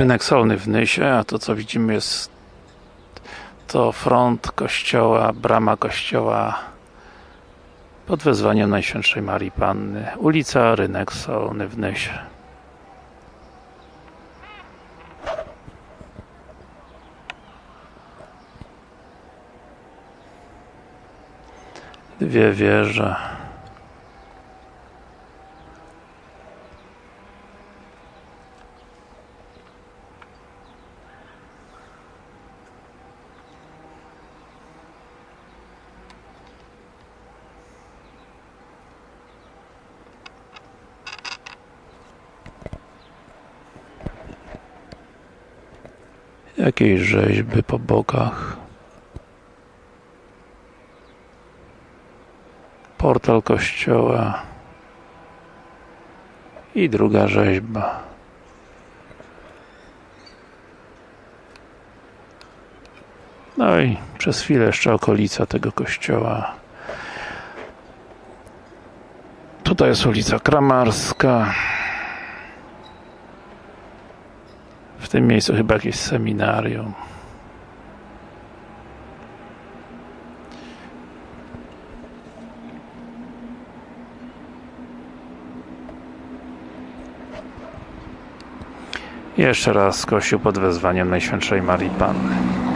Rynek solny w Nysie, a to co widzimy jest to front kościoła, brama kościoła pod wezwaniem Najświętszej Marii Panny. Ulica Rynek Solny w Nysie. Dwie wieże. Jakieś rzeźby po bokach. Portal kościoła. I druga rzeźba. No i przez chwilę jeszcze okolica tego kościoła. Tutaj jest ulica Kramarska. W tym miejscu chyba jakieś seminarium. Jeszcze raz kościół pod wezwaniem Najświętszej Marii Panny.